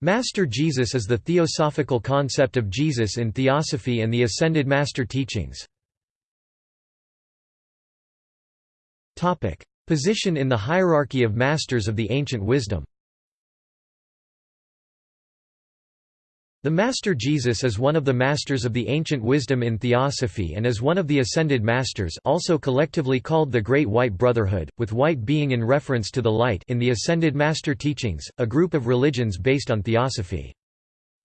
Master Jesus is the theosophical concept of Jesus in Theosophy and the Ascended Master teachings. Position in the hierarchy of masters of the ancient wisdom The Master Jesus is one of the masters of the ancient wisdom in Theosophy and is one of the Ascended Masters also collectively called the Great White Brotherhood, with white being in reference to the light in the Ascended Master teachings, a group of religions based on Theosophy.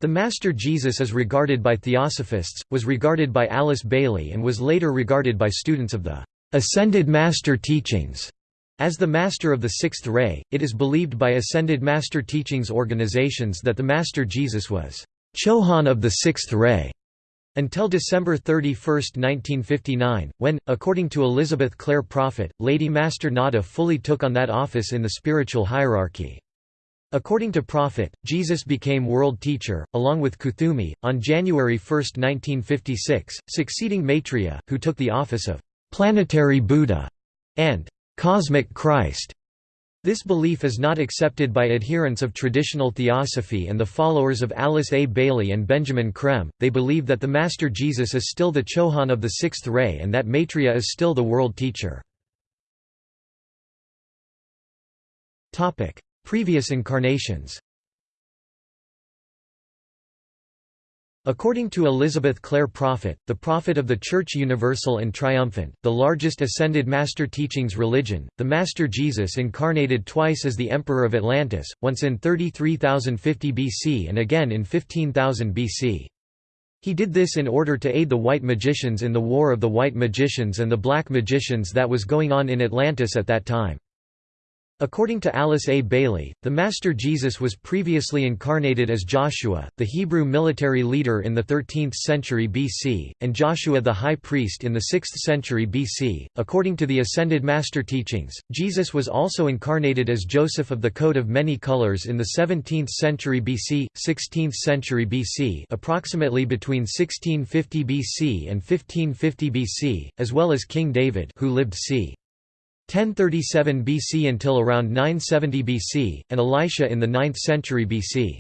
The Master Jesus is regarded by Theosophists, was regarded by Alice Bailey and was later regarded by students of the Ascended Master teachings as the Master of the Sixth Ray, it is believed by Ascended Master Teachings organizations that the Master Jesus was Chohan of the Sixth Ray until December 31, 1959, when, according to Elizabeth Clare Prophet, Lady Master Nada fully took on that office in the spiritual hierarchy. According to Prophet, Jesus became world teacher, along with Kuthumi, on January 1, 1956, succeeding Maitreya, who took the office of planetary Buddha and cosmic Christ. This belief is not accepted by adherents of traditional theosophy and the followers of Alice A. Bailey and Benjamin Creme. They believe that the Master Jesus is still the Chohan of the Sixth Ray and that Maitreya is still the world teacher. Previous incarnations According to Elizabeth Clare Prophet, the prophet of the Church Universal and Triumphant, the largest ascended master teachings religion, the Master Jesus incarnated twice as the Emperor of Atlantis, once in 33,050 BC and again in 15,000 BC. He did this in order to aid the white magicians in the War of the White Magicians and the Black Magicians that was going on in Atlantis at that time. According to Alice A. Bailey, the Master Jesus was previously incarnated as Joshua, the Hebrew military leader in the 13th century BC, and Joshua the high priest in the 6th century BC. According to the Ascended Master teachings, Jesus was also incarnated as Joseph of the coat of many colors in the 17th century BC, 16th century BC, approximately between 1650 BC and 1550 BC, as well as King David, who lived c. 1037 BC until around 970 BC, and Elisha in the 9th century BC.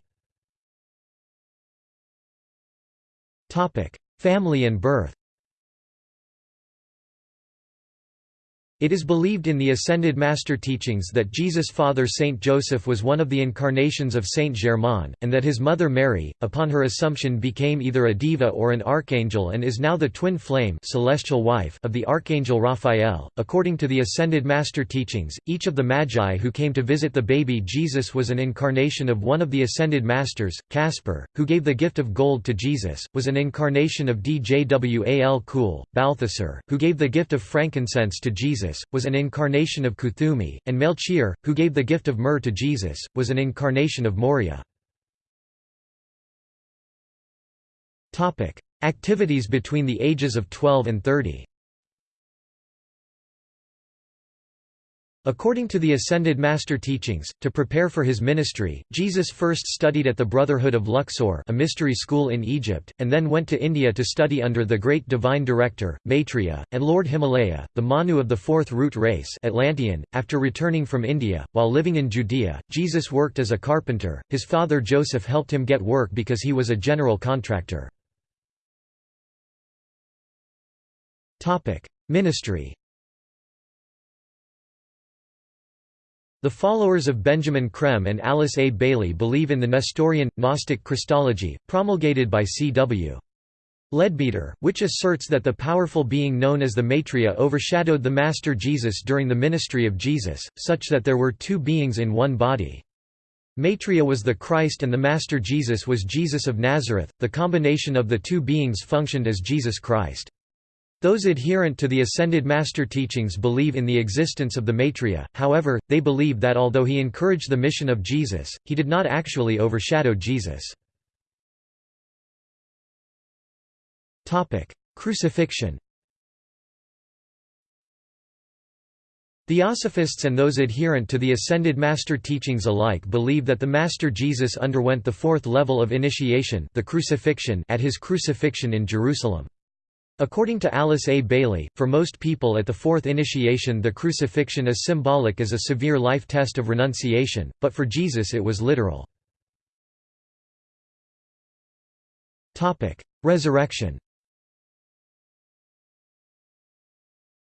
Family and birth It is believed in the Ascended Master teachings that Jesus' father Saint Joseph was one of the incarnations of Saint Germain, and that his mother Mary, upon her assumption became either a diva or an archangel and is now the twin flame celestial wife of the archangel Raphael. According to the Ascended Master teachings, each of the Magi who came to visit the baby Jesus was an incarnation of one of the Ascended Masters. Caspar, who gave the gift of gold to Jesus, was an incarnation of Djwal Kul. Balthasar, who gave the gift of frankincense to Jesus, was an incarnation of Kuthumi, and Melchior, who gave the gift of myrrh to Jesus, was an incarnation of Morya. Activities between the ages of 12 and 30 According to the Ascended Master teachings, to prepare for his ministry, Jesus first studied at the Brotherhood of Luxor a mystery school in Egypt, and then went to India to study under the great divine director, Maitreya, and Lord Himalaya, the Manu of the fourth root race Atlantean. .After returning from India, while living in Judea, Jesus worked as a carpenter, his father Joseph helped him get work because he was a general contractor. Ministry The followers of Benjamin Creme and Alice A. Bailey believe in the Nestorian, Gnostic Christology, promulgated by C.W. Leadbeater, which asserts that the powerful being known as the Maitreya overshadowed the Master Jesus during the ministry of Jesus, such that there were two beings in one body. Maitreya was the Christ and the Master Jesus was Jesus of Nazareth, the combination of the two beings functioned as Jesus Christ. Those adherent to the Ascended Master teachings believe in the existence of the Maitreya, however, they believe that although he encouraged the mission of Jesus, he did not actually overshadow Jesus. Crucifixion Theosophists and those adherent to the Ascended Master teachings alike believe that the Master Jesus underwent the fourth level of initiation the crucifixion at his crucifixion in Jerusalem. According to Alice A. Bailey, for most people at the fourth initiation the crucifixion is symbolic as a severe life test of renunciation, but for Jesus it was literal. Resurrection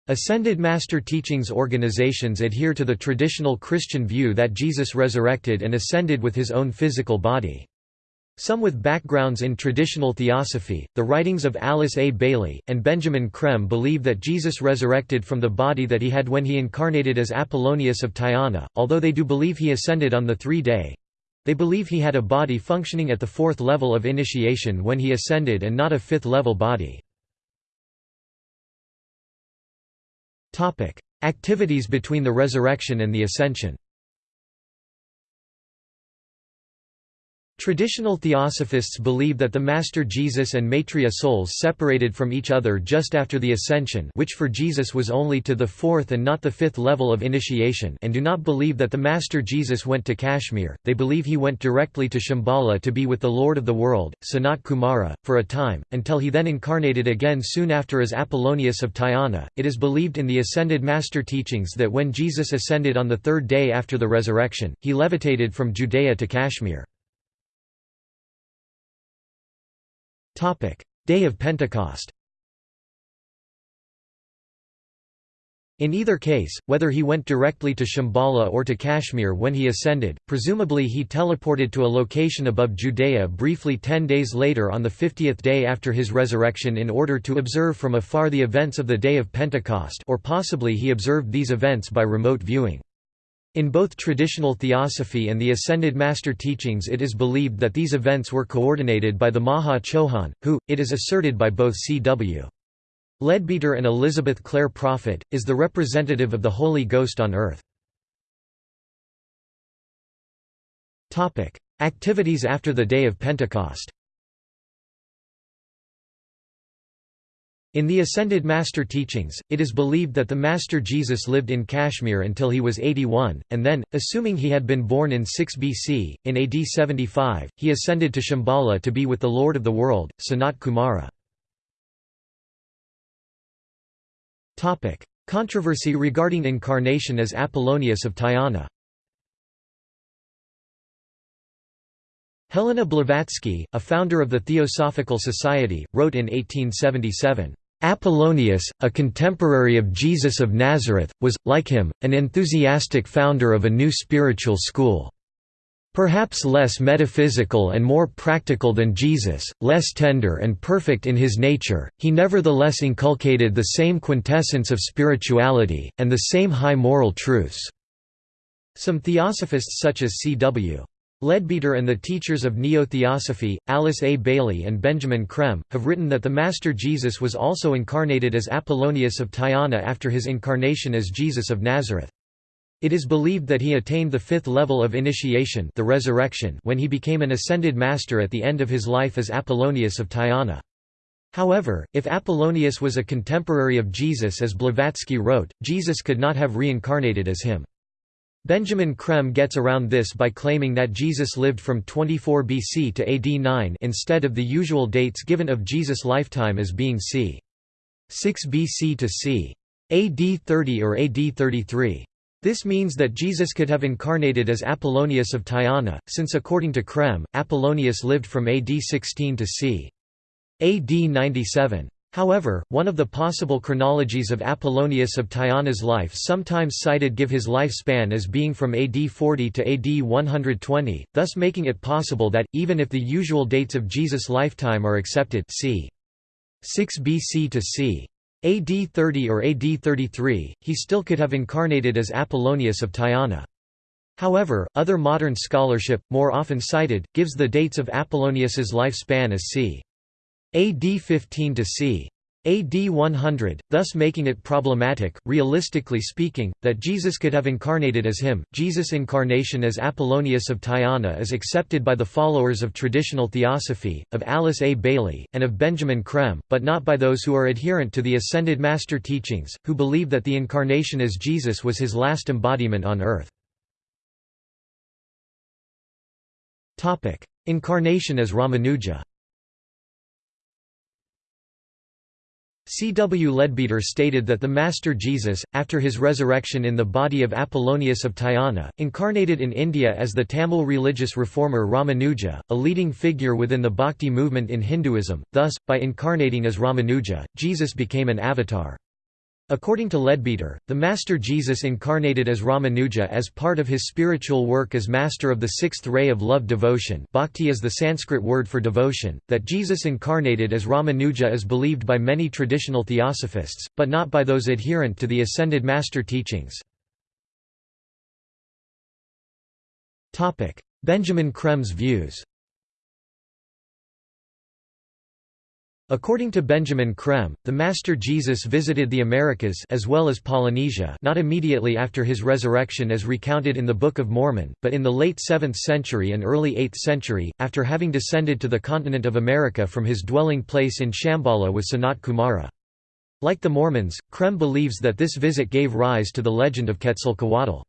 Ascended Master Teachings organizations adhere to the traditional Christian view that Jesus resurrected and ascended with his own physical body. Some with backgrounds in traditional theosophy, the writings of Alice A. Bailey, and Benjamin Creme believe that Jesus resurrected from the body that he had when he incarnated as Apollonius of Tyana, although they do believe he ascended on the three-day. They believe he had a body functioning at the fourth level of initiation when he ascended and not a fifth-level body. Activities between the resurrection and the ascension Traditional theosophists believe that the Master Jesus and Maitreya souls separated from each other just after the Ascension which for Jesus was only to the fourth and not the fifth level of initiation and do not believe that the Master Jesus went to Kashmir, they believe he went directly to Shambhala to be with the Lord of the world, Sanat Kumara, for a time, until he then incarnated again soon after as Apollonius of Tyana. It is believed in the Ascended Master teachings that when Jesus ascended on the third day after the resurrection, he levitated from Judea to Kashmir. Day of Pentecost In either case, whether he went directly to Shambhala or to Kashmir when he ascended, presumably he teleported to a location above Judea briefly ten days later on the fiftieth day after his resurrection in order to observe from afar the events of the Day of Pentecost or possibly he observed these events by remote viewing. In both traditional theosophy and the Ascended Master teachings it is believed that these events were coordinated by the Maha Chohan, who, it is asserted by both C.W. Leadbeater and Elizabeth Clare Prophet, is the representative of the Holy Ghost on earth. Activities after the day of Pentecost In the Ascended Master teachings, it is believed that the Master Jesus lived in Kashmir until he was 81, and then, assuming he had been born in 6 BC, in AD 75, he ascended to Shambhala to be with the Lord of the world, Sanat Kumara. Controversy regarding incarnation as Apollonius of Tyana Helena Blavatsky, a founder of the Theosophical Society, wrote in 1877, Apollonius, a contemporary of Jesus of Nazareth, was, like him, an enthusiastic founder of a new spiritual school. Perhaps less metaphysical and more practical than Jesus, less tender and perfect in his nature, he nevertheless inculcated the same quintessence of spirituality, and the same high moral truths. Some theosophists such as C.W. Leadbeater and the teachers of Neo-Theosophy, Alice A. Bailey and Benjamin Creme, have written that the Master Jesus was also incarnated as Apollonius of Tyana after his incarnation as Jesus of Nazareth. It is believed that he attained the fifth level of initiation the resurrection when he became an ascended master at the end of his life as Apollonius of Tyana. However, if Apollonius was a contemporary of Jesus as Blavatsky wrote, Jesus could not have reincarnated as him. Benjamin Creme gets around this by claiming that Jesus lived from 24 BC to AD 9 instead of the usual dates given of Jesus' lifetime as being c. 6 BC to c. AD 30 or AD 33. This means that Jesus could have incarnated as Apollonius of Tyana, since according to Creme, Apollonius lived from AD 16 to c. AD 97. However, one of the possible chronologies of Apollonius of Tyana's life sometimes cited give his lifespan as being from AD 40 to AD 120, thus making it possible that, even if the usual dates of Jesus' lifetime are accepted c. 6 BC to c. AD 30 or AD 33, he still could have incarnated as Apollonius of Tyana. However, other modern scholarship, more often cited, gives the dates of Apollonius's lifespan as c. AD 15 to c. AD 100, thus making it problematic, realistically speaking, that Jesus could have incarnated as him. Jesus' incarnation as Apollonius of Tyana is accepted by the followers of traditional theosophy, of Alice A. Bailey, and of Benjamin Creme, but not by those who are adherent to the Ascended Master teachings, who believe that the incarnation as Jesus was his last embodiment on earth. Incarnation as Ramanuja C. W. Leadbeater stated that the Master Jesus, after his resurrection in the body of Apollonius of Tyana, incarnated in India as the Tamil religious reformer Ramanuja, a leading figure within the Bhakti movement in Hinduism, thus, by incarnating as Ramanuja, Jesus became an avatar. According to Leadbeater, the Master Jesus incarnated as Ramanuja as part of his spiritual work as master of the sixth ray of love devotion bhakti is the Sanskrit word for devotion, that Jesus incarnated as Ramanuja is believed by many traditional theosophists, but not by those adherent to the Ascended Master teachings. Benjamin Creme's views According to Benjamin Creme, the Master Jesus visited the Americas as well as Polynesia not immediately after his resurrection as recounted in the Book of Mormon, but in the late 7th century and early 8th century, after having descended to the continent of America from his dwelling place in Shambhala with Sanat Kumara. Like the Mormons, Creme believes that this visit gave rise to the legend of Quetzalcoatl.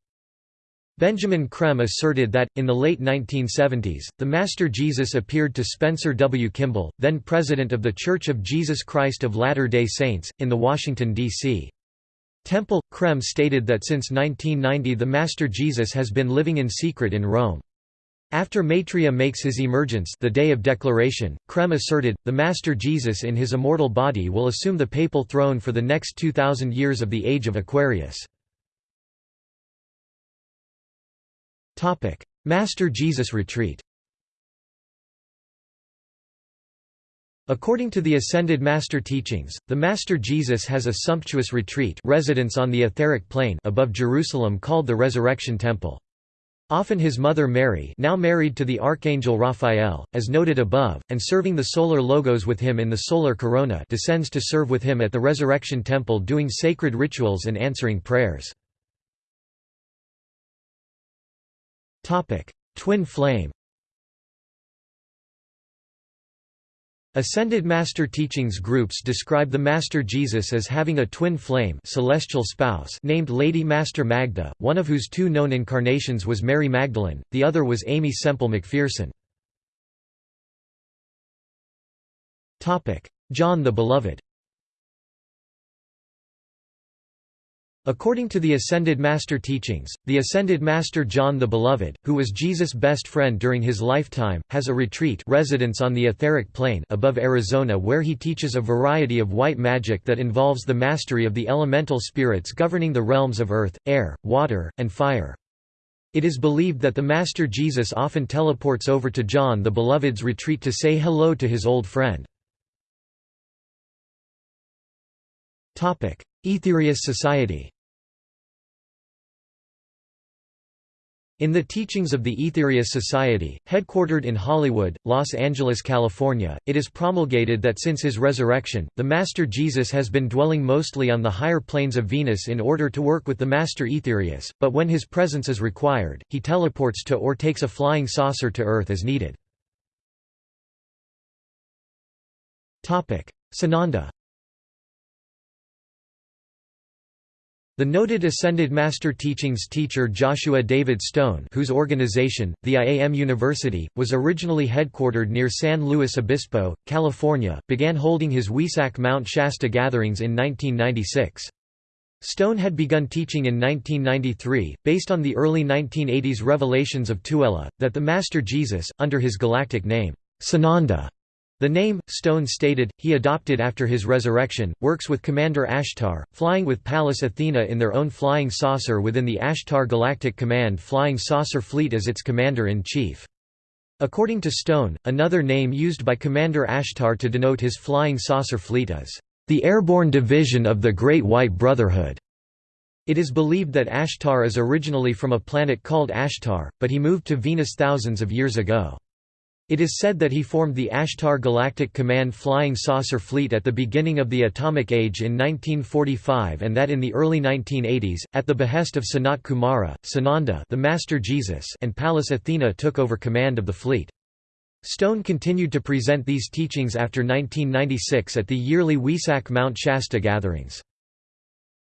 Benjamin Creme asserted that, in the late 1970s, the Master Jesus appeared to Spencer W. Kimball, then president of The Church of Jesus Christ of Latter-day Saints, in the Washington, D.C. Temple. Creme stated that since 1990 the Master Jesus has been living in secret in Rome. After Maitreya makes his emergence the day of declaration, Creme asserted, the Master Jesus in his immortal body will assume the papal throne for the next 2,000 years of the age of Aquarius. Master Jesus Retreat According to the Ascended Master teachings, the Master Jesus has a sumptuous retreat residence on the etheric plane above Jerusalem called the Resurrection Temple. Often his mother Mary now married to the Archangel Raphael, as noted above, and serving the solar logos with him in the solar corona descends to serve with him at the Resurrection Temple doing sacred rituals and answering prayers. Twin flame Ascended Master Teachings groups describe the Master Jesus as having a twin flame celestial spouse named Lady Master Magda, one of whose two known incarnations was Mary Magdalene, the other was Aimee Semple McPherson. John the Beloved According to the Ascended Master teachings, the Ascended Master John the Beloved, who was Jesus' best friend during his lifetime, has a retreat residence on the etheric plane above Arizona where he teaches a variety of white magic that involves the mastery of the elemental spirits governing the realms of earth, air, water, and fire. It is believed that the Master Jesus often teleports over to John the Beloved's retreat to say hello to his old friend. Aetherius Society In the teachings of the Aetherius Society, headquartered in Hollywood, Los Angeles, California, it is promulgated that since his resurrection, the Master Jesus has been dwelling mostly on the higher planes of Venus in order to work with the Master Aetherius, but when his presence is required, he teleports to or takes a flying saucer to Earth as needed. Sananda The noted Ascended Master Teachings teacher Joshua David Stone whose organization, the IAM University, was originally headquartered near San Luis Obispo, California, began holding his Wesak Mount Shasta gatherings in 1996. Stone had begun teaching in 1993, based on the early 1980s revelations of Tuella, that the Master Jesus, under his galactic name, Sananda, the name, Stone stated, he adopted after his resurrection, works with Commander Ashtar, flying with Pallas Athena in their own flying saucer within the Ashtar Galactic Command Flying Saucer Fleet as its commander-in-chief. According to Stone, another name used by Commander Ashtar to denote his flying saucer fleet is, "...the airborne division of the Great White Brotherhood." It is believed that Ashtar is originally from a planet called Ashtar, but he moved to Venus thousands of years ago. It is said that he formed the Ashtar Galactic Command Flying Saucer Fleet at the beginning of the Atomic Age in 1945 and that in the early 1980s, at the behest of Sanat Kumara, Sananda the Master Jesus and Pallas Athena took over command of the fleet. Stone continued to present these teachings after 1996 at the yearly Wesak Mount Shasta gatherings.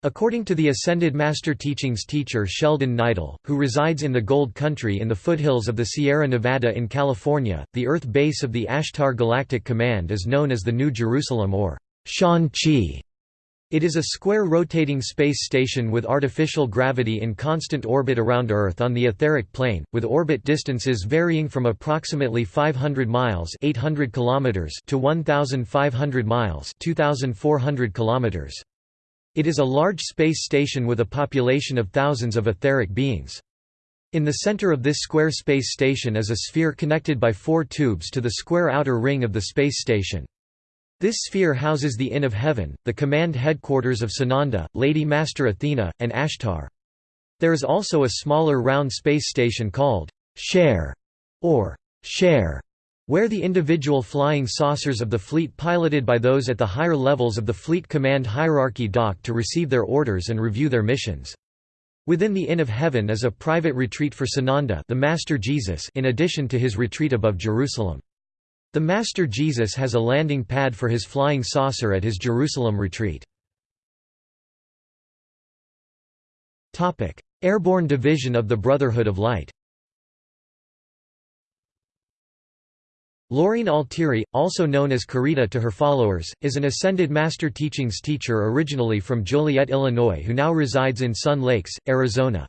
According to the Ascended Master Teachings teacher Sheldon Nidle, who resides in the Gold Country in the foothills of the Sierra Nevada in California, the Earth base of the Ashtar Galactic Command is known as the New Jerusalem or Shan-Chi. It is a square rotating space station with artificial gravity in constant orbit around Earth on the etheric plane, with orbit distances varying from approximately 500 miles 800 kilometers to 1,500 miles 2,400 kilometers. It is a large space station with a population of thousands of etheric beings. In the center of this square space station is a sphere connected by four tubes to the square outer ring of the space station. This sphere houses the Inn of Heaven, the command headquarters of Sananda, Lady Master Athena, and Ashtar. There is also a smaller round space station called Share or Share, where the individual flying saucers of the fleet piloted by those at the higher levels of the fleet command hierarchy dock to receive their orders and review their missions. Within the Inn of Heaven is a private retreat for Sananda the Master Jesus in addition to his retreat above Jerusalem. The Master Jesus has a landing pad for his flying saucer at his Jerusalem retreat. Airborne Division of the Brotherhood of Light Laureen Altieri, also known as Karita to her followers, is an Ascended Master Teachings teacher originally from Joliet, Illinois who now resides in Sun Lakes, Arizona.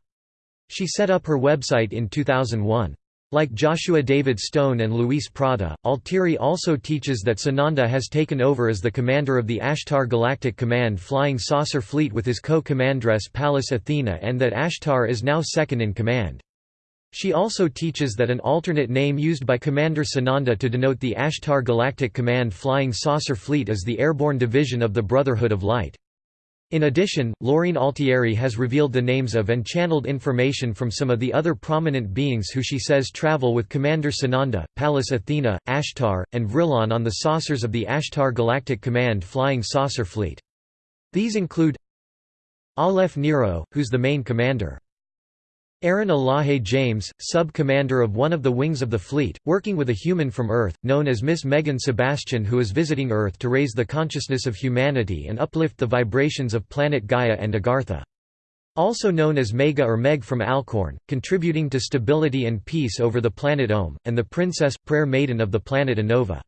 She set up her website in 2001. Like Joshua David Stone and Luis Prada, Altieri also teaches that Sananda has taken over as the commander of the Ashtar Galactic Command Flying Saucer Fleet with his co-commandress Pallas Athena and that Ashtar is now second in command. She also teaches that an alternate name used by Commander Sananda to denote the Ashtar Galactic Command Flying Saucer Fleet is the Airborne Division of the Brotherhood of Light. In addition, Laureen Altieri has revealed the names of and channeled information from some of the other prominent beings who she says travel with Commander Sananda, Pallas Athena, Ashtar, and Vrilon on the saucers of the Ashtar Galactic Command Flying Saucer Fleet. These include Aleph Nero, who's the main commander. Aaron Elahe James, sub-commander of one of the wings of the fleet, working with a human from Earth, known as Miss Megan Sebastian who is visiting Earth to raise the consciousness of humanity and uplift the vibrations of planet Gaia and Agartha. Also known as Mega or Meg from Alcorn, contributing to stability and peace over the planet Ohm, and the Princess, Prayer Maiden of the planet Anova.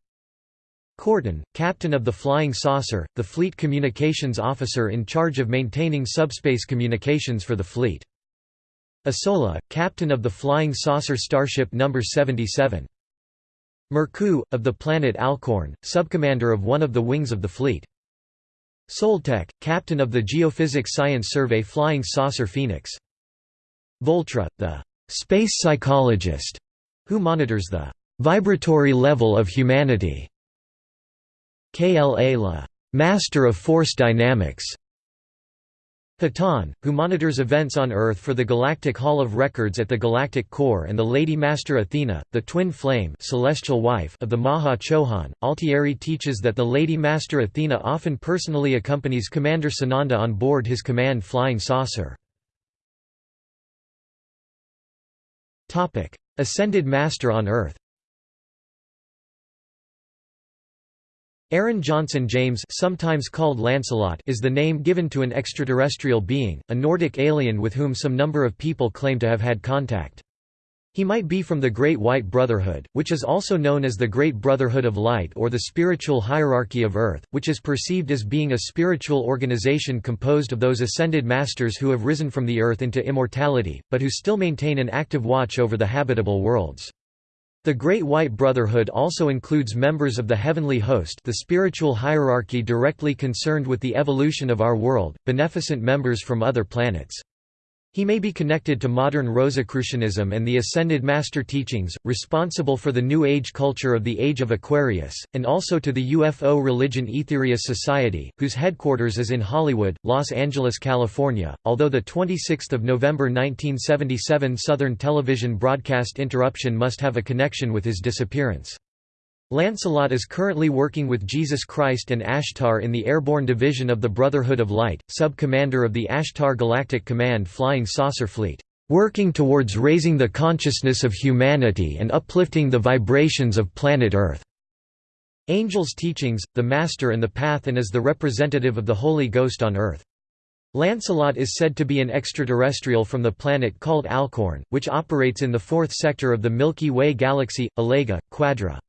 Corton, captain of the Flying Saucer, the fleet communications officer in charge of maintaining subspace communications for the fleet. Asola, captain of the flying saucer Starship No. 77. Merku, of the planet Alcorn, subcommander of one of the wings of the fleet. Soltek, captain of the Geophysics Science Survey Flying Saucer Phoenix. Voltra, the space psychologist, who monitors the vibratory level of humanity. KLA La, master of force dynamics, Hatonn, who monitors events on Earth for the Galactic Hall of Records at the Galactic Core and the Lady Master Athena, the twin flame celestial wife of the Maha Chohan. Altieri teaches that the Lady Master Athena often personally accompanies Commander Sananda on board his command flying saucer. Ascended Master on Earth Aaron Johnson James sometimes called Lancelot is the name given to an extraterrestrial being, a Nordic alien with whom some number of people claim to have had contact. He might be from the Great White Brotherhood, which is also known as the Great Brotherhood of Light or the spiritual hierarchy of Earth, which is perceived as being a spiritual organization composed of those ascended masters who have risen from the Earth into immortality, but who still maintain an active watch over the habitable worlds. The Great White Brotherhood also includes members of the heavenly host the spiritual hierarchy directly concerned with the evolution of our world, beneficent members from other planets. He may be connected to modern Rosicrucianism and the Ascended Master teachings, responsible for the New Age culture of the Age of Aquarius, and also to the UFO religion Aetherius Society, whose headquarters is in Hollywood, Los Angeles, California. Although the 26th of November 1977 Southern television broadcast interruption must have a connection with his disappearance. Lancelot is currently working with Jesus Christ and Ashtar in the Airborne Division of the Brotherhood of Light, sub-commander of the Ashtar Galactic Command Flying Saucer Fleet, "...working towards raising the consciousness of humanity and uplifting the vibrations of planet Earth." Angels' teachings, the Master and the Path and as the representative of the Holy Ghost on Earth. Lancelot is said to be an extraterrestrial from the planet called Alcorn, which operates in the fourth sector of the Milky Way galaxy, Alega, Quadra.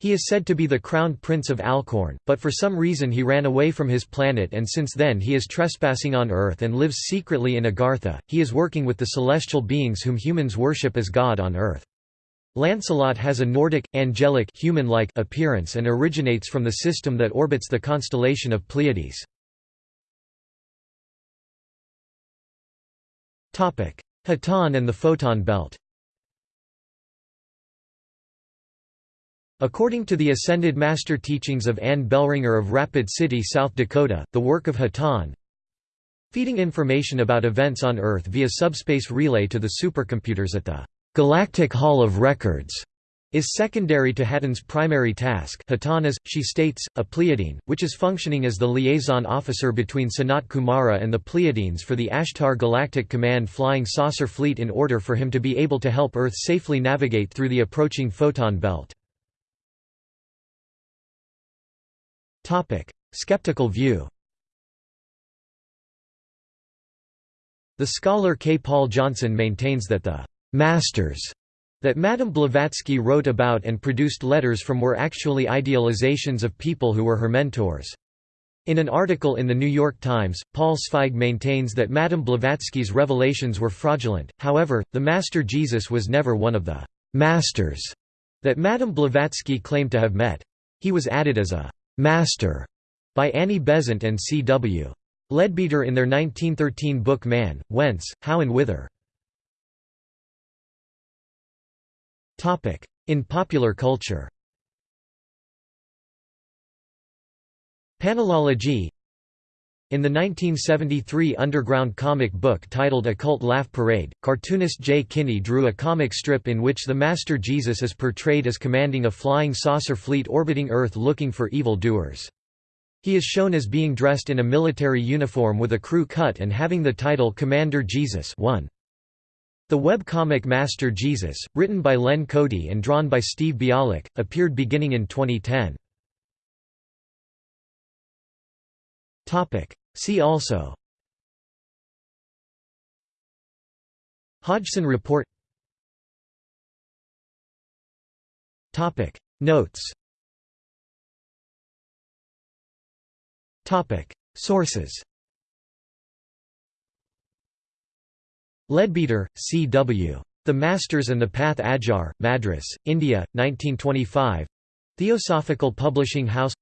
He is said to be the crowned prince of Alcorn, but for some reason he ran away from his planet and since then he is trespassing on Earth and lives secretly in Agartha. He is working with the celestial beings whom humans worship as God on Earth. Lancelot has a Nordic, angelic human-like appearance and originates from the system that orbits the constellation of Pleiades. Hatonn and the Photon belt According to the Ascended Master teachings of Anne Bellringer of Rapid City, South Dakota, the work of Hatonn, feeding information about events on Earth via subspace relay to the supercomputers at the Galactic Hall of Records is secondary to Hatonn's primary task Hatonn is, she states, a Pleiadian, which is functioning as the liaison officer between Sanat Kumara and the Pleiadians for the Ashtar Galactic Command flying saucer fleet in order for him to be able to help Earth safely navigate through the approaching photon belt. Skeptical view The scholar K. Paul Johnson maintains that the «masters» that Madame Blavatsky wrote about and produced letters from were actually idealizations of people who were her mentors. In an article in the New York Times, Paul Zweig maintains that Madame Blavatsky's revelations were fraudulent, however, the Master Jesus was never one of the «masters» that Madame Blavatsky claimed to have met. He was added as a «master» by Annie Besant and C. W. Leadbeater in their 1913 book Man, Whence, How and Whither. In popular culture Panelology in the 1973 underground comic book titled Occult Laugh Parade, cartoonist Jay Kinney drew a comic strip in which the Master Jesus is portrayed as commanding a flying saucer fleet orbiting Earth looking for evil doers. He is shown as being dressed in a military uniform with a crew cut and having the title Commander Jesus 1. The webcomic Master Jesus, written by Len Cody and drawn by Steve Bialik, appeared beginning in 2010. See also Hodgson Report Topic Notes Topic Sources Leadbeater, C. W. The Masters and the Path Adyar, Madras, India, 1925 Theosophical Publishing House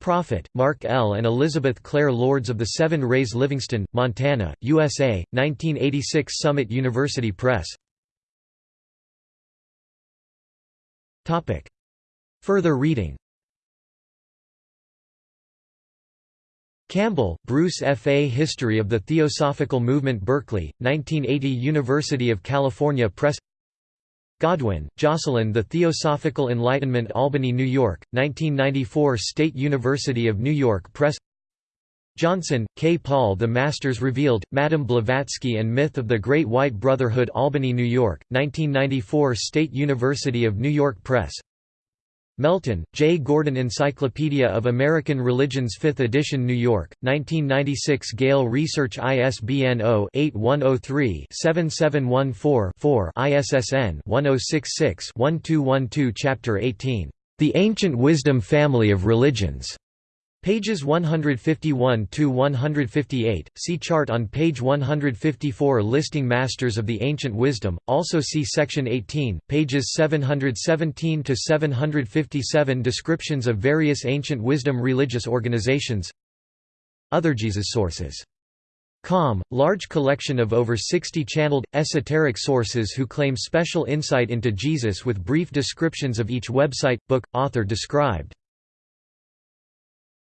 Prophet, Mark L. and Elizabeth Clare Lords of the Seven Rays Livingston, Montana, USA, 1986 Summit University Press. Further reading. Campbell, Bruce F. A. History of the Theosophical Movement Berkeley, 1980 University of California Press Godwin, Jocelyn The Theosophical Enlightenment Albany, New York, 1994 State University of New York Press Johnson, K. Paul The Masters Revealed, Madame Blavatsky and Myth of the Great White Brotherhood Albany, New York, 1994 State University of New York Press Melton, J. Gordon Encyclopedia of American Religions 5th edition New York, 1996 Gale Research ISBN 0-8103-7714-4 ISSN 1066-1212 Chapter 18. The Ancient Wisdom Family of Religions. Pages 151–158, see chart on page 154 Listing Masters of the Ancient Wisdom, also see section 18, pages 717–757 Descriptions of various ancient wisdom religious organizations. Other Jesus sources. Com, large collection of over 60 channeled, esoteric sources who claim special insight into Jesus with brief descriptions of each website, book, author described